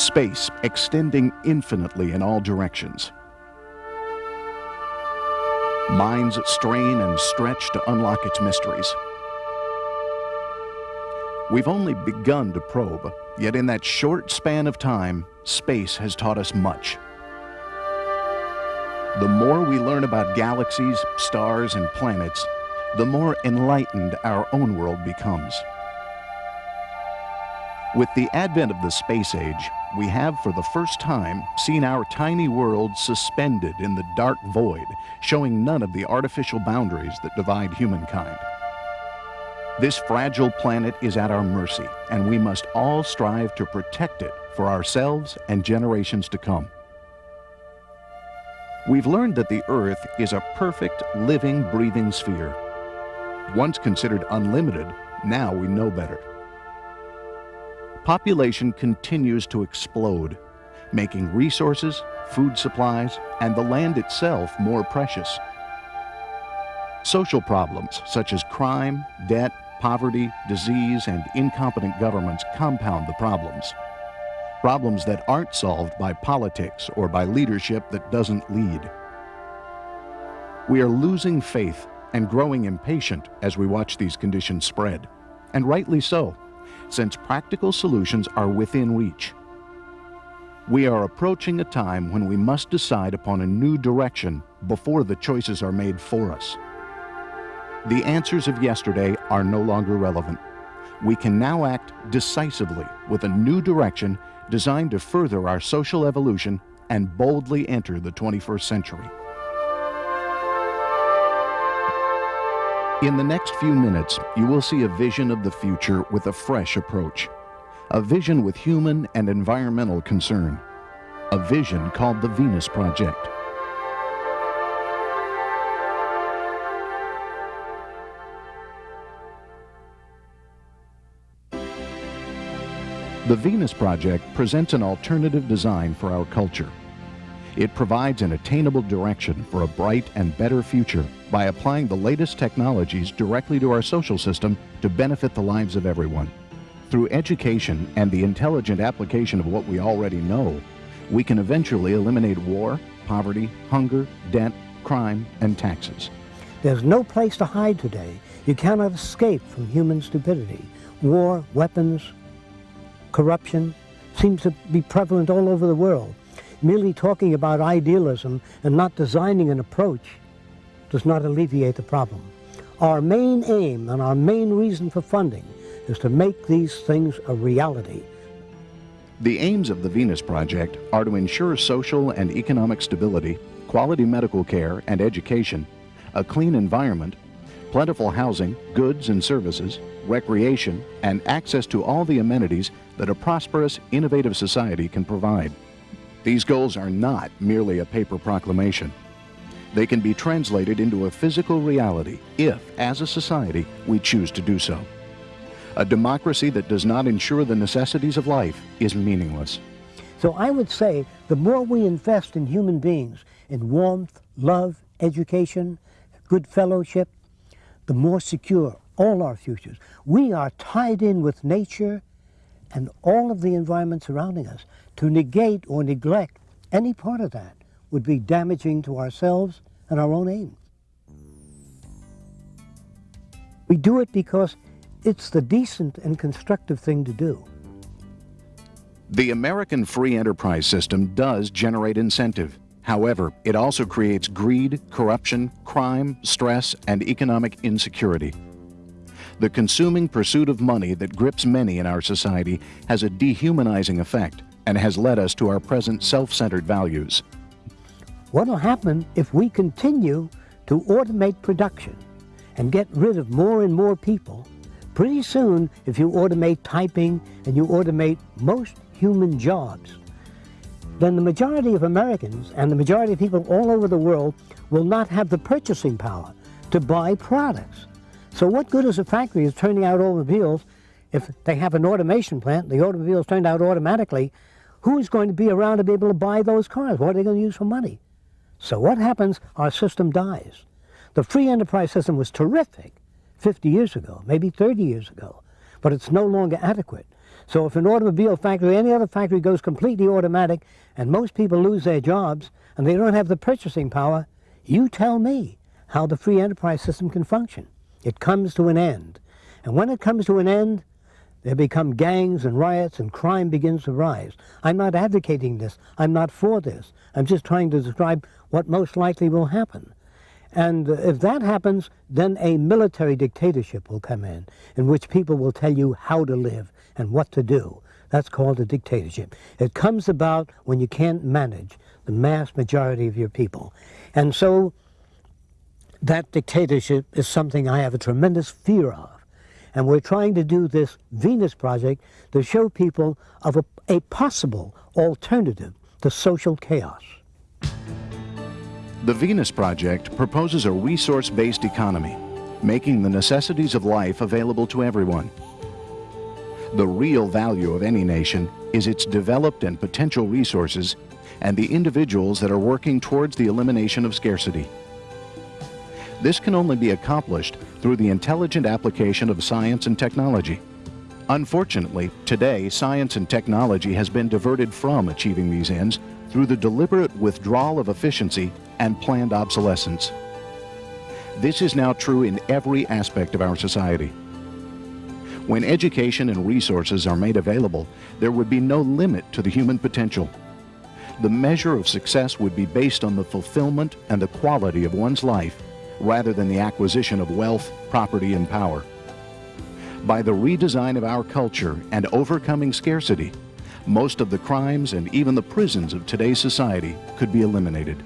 Space extending infinitely in all directions. Minds strain and stretch to unlock its mysteries. We've only begun to probe, yet in that short span of time, space has taught us much. The more we learn about galaxies, stars, and planets, the more enlightened our own world becomes. With the advent of the space age, we have for the first time seen our tiny world suspended in the dark void, showing none of the artificial boundaries that divide humankind. This fragile planet is at our mercy, and we must all strive to protect it for ourselves and generations to come. We've learned that the Earth is a perfect, living, breathing sphere. Once considered unlimited, now we know better. Population continues to explode, making resources, food supplies, and the land itself more precious. Social problems such as crime, debt, poverty, disease, and incompetent governments compound the problems. Problems that aren't solved by politics or by leadership that doesn't lead. We are losing faith and growing impatient as we watch these conditions spread, and rightly so, since practical solutions are within reach. We are approaching a time when we must decide upon a new direction before the choices are made for us. The answers of yesterday are no longer relevant. We can now act decisively with a new direction designed to further our social evolution and boldly enter the 21st century. In the next few minutes, you will see a vision of the future with a fresh approach. A vision with human and environmental concern. A vision called the Venus Project. The Venus Project presents an alternative design for our culture. It provides an attainable direction for a bright and better future by applying the latest technologies directly to our social system to benefit the lives of everyone. Through education and the intelligent application of what we already know, we can eventually eliminate war, poverty, hunger, debt, crime, and taxes. There's no place to hide today. You cannot escape from human stupidity. War, weapons, corruption seems to be prevalent all over the world. Merely talking about idealism and not designing an approach does not alleviate the problem. Our main aim and our main reason for funding is to make these things a reality. The aims of the Venus Project are to ensure social and economic stability, quality medical care and education, a clean environment, plentiful housing, goods and services, recreation, and access to all the amenities that a prosperous, innovative society can provide. These goals are not merely a paper proclamation. They can be translated into a physical reality if, as a society, we choose to do so. A democracy that does not ensure the necessities of life is meaningless. So I would say the more we invest in human beings, in warmth, love, education, good fellowship, the more secure all our futures. We are tied in with nature and all of the environment surrounding us. To negate or neglect any part of that would be damaging to ourselves and our own aim. We do it because it's the decent and constructive thing to do. The American free enterprise system does generate incentive. However, it also creates greed, corruption, crime, stress, and economic insecurity. The consuming pursuit of money that grips many in our society has a dehumanizing effect and has led us to our present self-centered values. What will happen if we continue to automate production and get rid of more and more people? Pretty soon, if you automate typing and you automate most human jobs, then the majority of Americans and the majority of people all over the world will not have the purchasing power to buy products. So what good is a factory is turning out automobiles if they have an automation plant, the automobiles turned out automatically, who's going to be around to be able to buy those cars? What are they going to use for money? So what happens? Our system dies. The free enterprise system was terrific 50 years ago, maybe 30 years ago, but it's no longer adequate. So if an automobile factory, any other factory goes completely automatic and most people lose their jobs and they don't have the purchasing power, you tell me how the free enterprise system can function. It comes to an end. And when it comes to an end, there become gangs and riots and crime begins to rise. I'm not advocating this. I'm not for this. I'm just trying to describe what most likely will happen. And if that happens, then a military dictatorship will come in, in which people will tell you how to live and what to do. That's called a dictatorship. It comes about when you can't manage the mass majority of your people. And so that dictatorship is something I have a tremendous fear of. And we're trying to do this Venus project to show people of a, a possible alternative to social chaos. The Venus Project proposes a resource-based economy, making the necessities of life available to everyone. The real value of any nation is its developed and potential resources and the individuals that are working towards the elimination of scarcity. This can only be accomplished through the intelligent application of science and technology. Unfortunately, today science and technology has been diverted from achieving these ends through the deliberate withdrawal of efficiency and planned obsolescence. This is now true in every aspect of our society. When education and resources are made available, there would be no limit to the human potential. The measure of success would be based on the fulfillment and the quality of one's life rather than the acquisition of wealth, property, and power. By the redesign of our culture and overcoming scarcity, most of the crimes and even the prisons of today's society could be eliminated.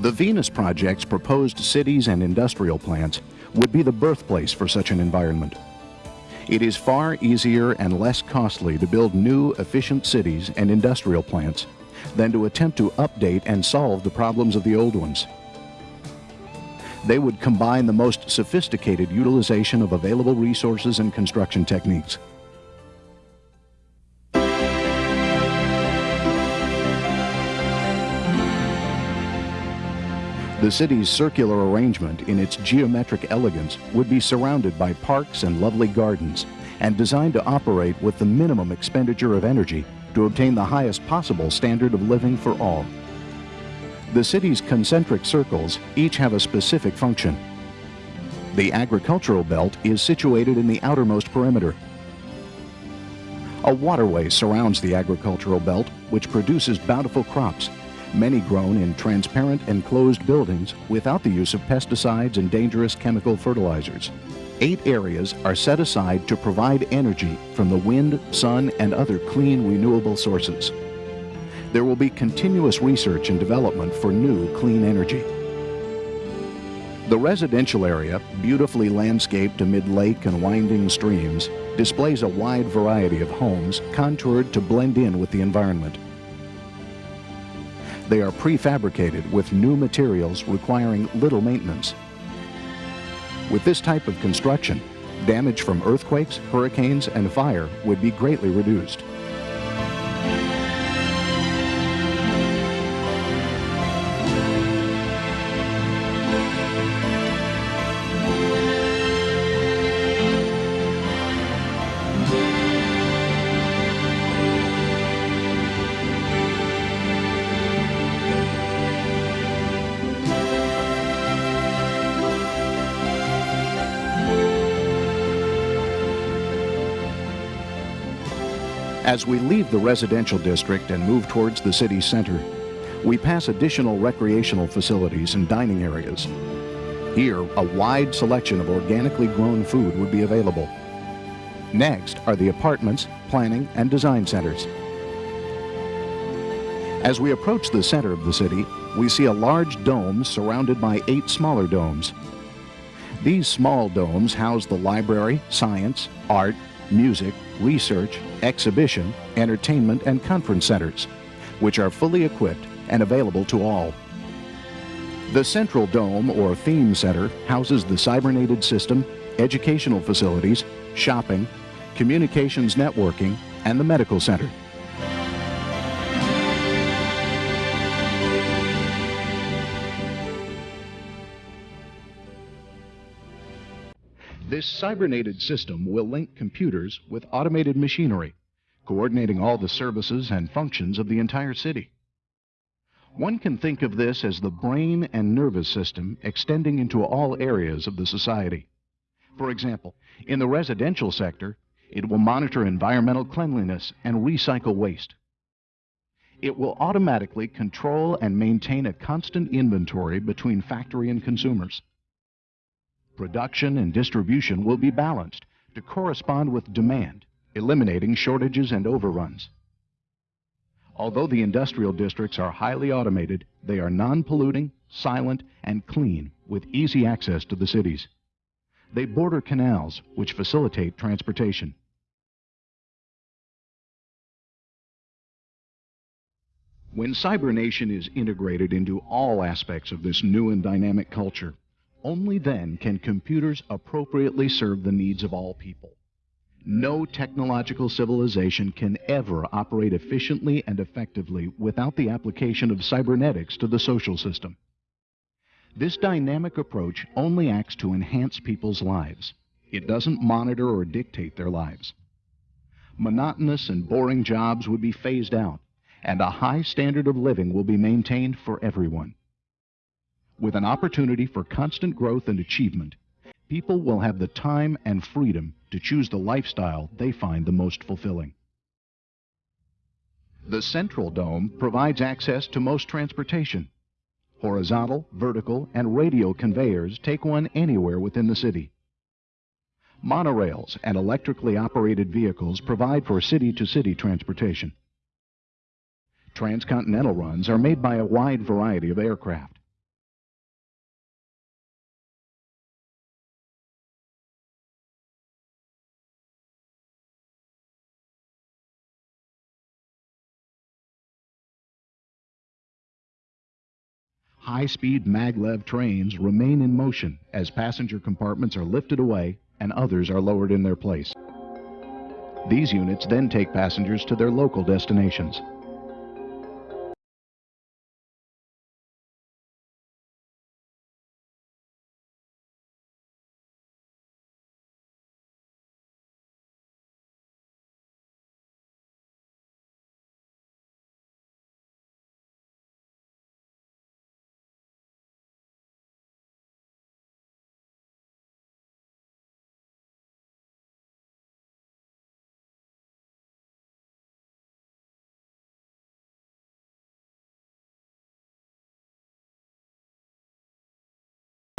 The Venus Project's proposed cities and industrial plants would be the birthplace for such an environment. It is far easier and less costly to build new, efficient cities and industrial plants than to attempt to update and solve the problems of the old ones. They would combine the most sophisticated utilization of available resources and construction techniques. The city's circular arrangement in its geometric elegance would be surrounded by parks and lovely gardens and designed to operate with the minimum expenditure of energy to obtain the highest possible standard of living for all. The city's concentric circles each have a specific function. The agricultural belt is situated in the outermost perimeter. A waterway surrounds the agricultural belt, which produces bountiful crops, many grown in transparent enclosed buildings without the use of pesticides and dangerous chemical fertilizers. Eight areas are set aside to provide energy from the wind, sun, and other clean renewable sources there will be continuous research and development for new clean energy. The residential area, beautifully landscaped amid lake and winding streams, displays a wide variety of homes contoured to blend in with the environment. They are prefabricated with new materials requiring little maintenance. With this type of construction, damage from earthquakes, hurricanes, and fire would be greatly reduced. As we leave the residential district and move towards the city center, we pass additional recreational facilities and dining areas. Here, a wide selection of organically grown food would be available. Next are the apartments, planning, and design centers. As we approach the center of the city, we see a large dome surrounded by eight smaller domes. These small domes house the library, science, art, music, research, exhibition, entertainment, and conference centers, which are fully equipped and available to all. The Central Dome or Theme Center houses the cybernated system, educational facilities, shopping, communications networking, and the medical center. This cybernated system will link computers with automated machinery, coordinating all the services and functions of the entire city. One can think of this as the brain and nervous system extending into all areas of the society. For example, in the residential sector, it will monitor environmental cleanliness and recycle waste. It will automatically control and maintain a constant inventory between factory and consumers. Production and distribution will be balanced to correspond with demand, eliminating shortages and overruns. Although the industrial districts are highly automated, they are non-polluting, silent, and clean with easy access to the cities. They border canals, which facilitate transportation. When CyberNation is integrated into all aspects of this new and dynamic culture, only then can computers appropriately serve the needs of all people. No technological civilization can ever operate efficiently and effectively without the application of cybernetics to the social system. This dynamic approach only acts to enhance people's lives. It doesn't monitor or dictate their lives. Monotonous and boring jobs would be phased out, and a high standard of living will be maintained for everyone. With an opportunity for constant growth and achievement, people will have the time and freedom to choose the lifestyle they find the most fulfilling. The central dome provides access to most transportation. Horizontal, vertical, and radial conveyors take one anywhere within the city. Monorails and electrically operated vehicles provide for city-to-city -city transportation. Transcontinental runs are made by a wide variety of aircraft. High-speed maglev trains remain in motion as passenger compartments are lifted away and others are lowered in their place. These units then take passengers to their local destinations.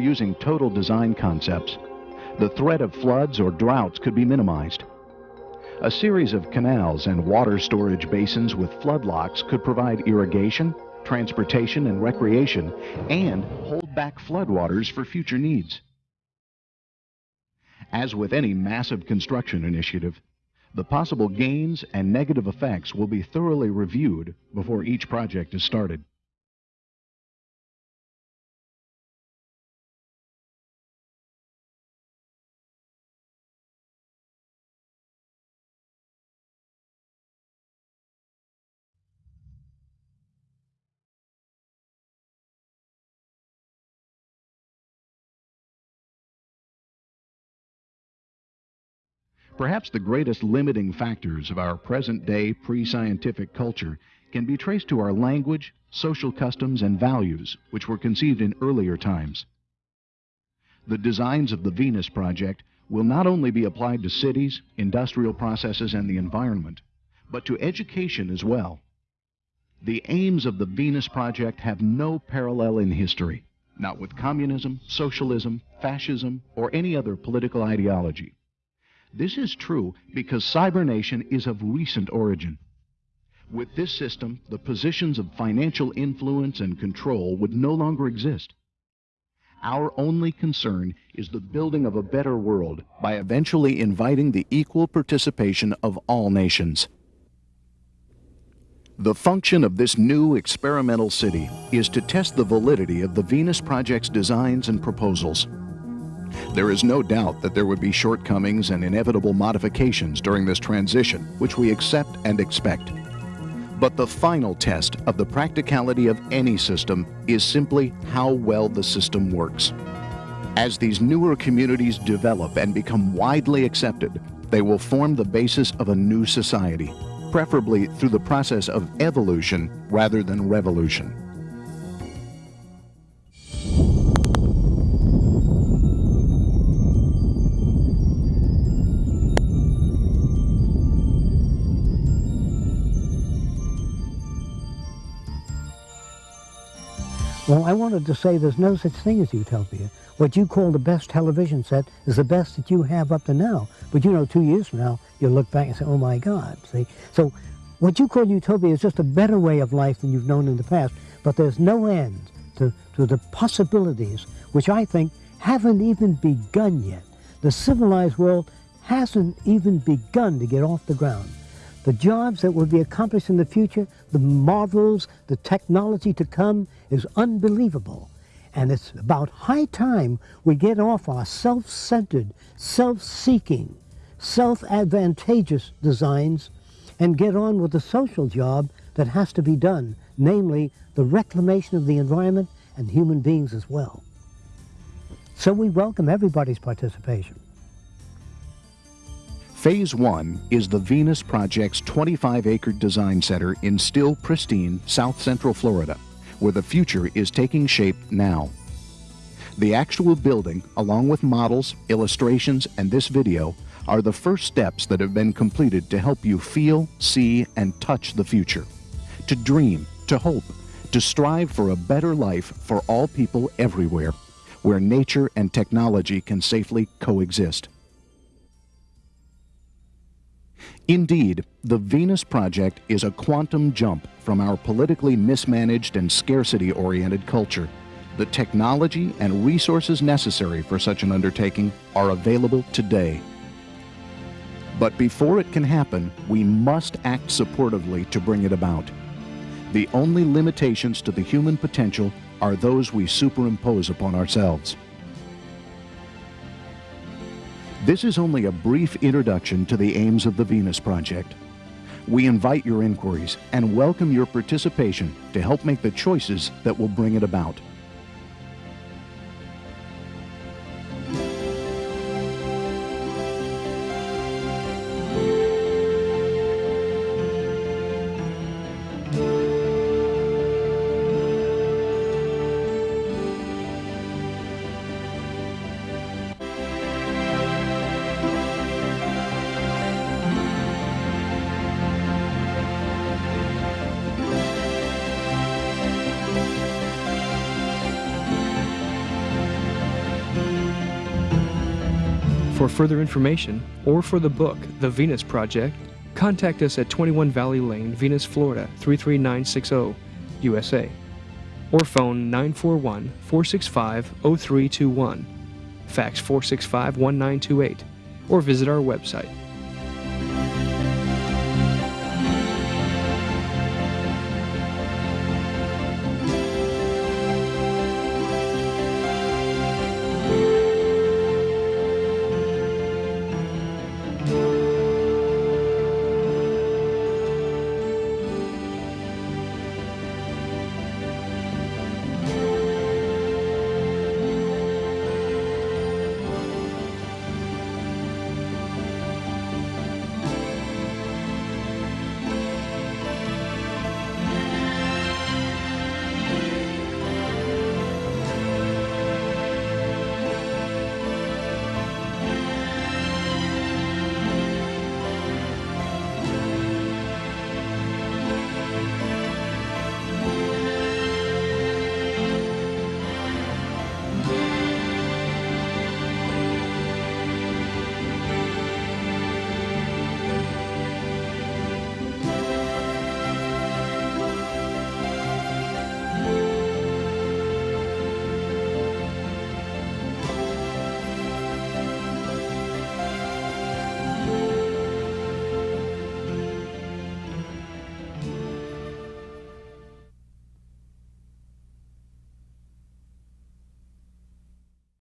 Using total design concepts, the threat of floods or droughts could be minimized. A series of canals and water storage basins with flood locks could provide irrigation, transportation, and recreation, and hold back floodwaters for future needs. As with any massive construction initiative, the possible gains and negative effects will be thoroughly reviewed before each project is started. Perhaps the greatest limiting factors of our present-day pre-scientific culture can be traced to our language, social customs, and values, which were conceived in earlier times. The designs of the Venus Project will not only be applied to cities, industrial processes, and the environment, but to education as well. The aims of the Venus Project have no parallel in history, not with communism, socialism, fascism, or any other political ideology. This is true because cybernation is of recent origin. With this system, the positions of financial influence and control would no longer exist. Our only concern is the building of a better world by eventually inviting the equal participation of all nations. The function of this new experimental city is to test the validity of the Venus Project's designs and proposals. There is no doubt that there would be shortcomings and inevitable modifications during this transition, which we accept and expect. But the final test of the practicality of any system is simply how well the system works. As these newer communities develop and become widely accepted, they will form the basis of a new society, preferably through the process of evolution rather than revolution. Well, I wanted to say there's no such thing as utopia. What you call the best television set is the best that you have up to now. But you know, two years from now, you'll look back and say, oh my God, see? So what you call utopia is just a better way of life than you've known in the past. But there's no end to, to the possibilities, which I think haven't even begun yet. The civilized world hasn't even begun to get off the ground the jobs that will be accomplished in the future, the marvels, the technology to come is unbelievable. And it's about high time we get off our self-centered, self-seeking, self-advantageous designs and get on with the social job that has to be done, namely the reclamation of the environment and human beings as well. So we welcome everybody's participation. Phase 1 is the Venus Project's 25-acre design center in still pristine South Central Florida, where the future is taking shape now. The actual building, along with models, illustrations, and this video, are the first steps that have been completed to help you feel, see, and touch the future. To dream, to hope, to strive for a better life for all people everywhere, where nature and technology can safely coexist. Indeed, the Venus Project is a quantum jump from our politically mismanaged and scarcity-oriented culture. The technology and resources necessary for such an undertaking are available today. But before it can happen, we must act supportively to bring it about. The only limitations to the human potential are those we superimpose upon ourselves. This is only a brief introduction to the aims of the Venus Project. We invite your inquiries and welcome your participation to help make the choices that will bring it about. For further information or for the book, The Venus Project, contact us at 21 Valley Lane, Venus, Florida 33960, USA, or phone 941 465 0321, fax 465 1928, or visit our website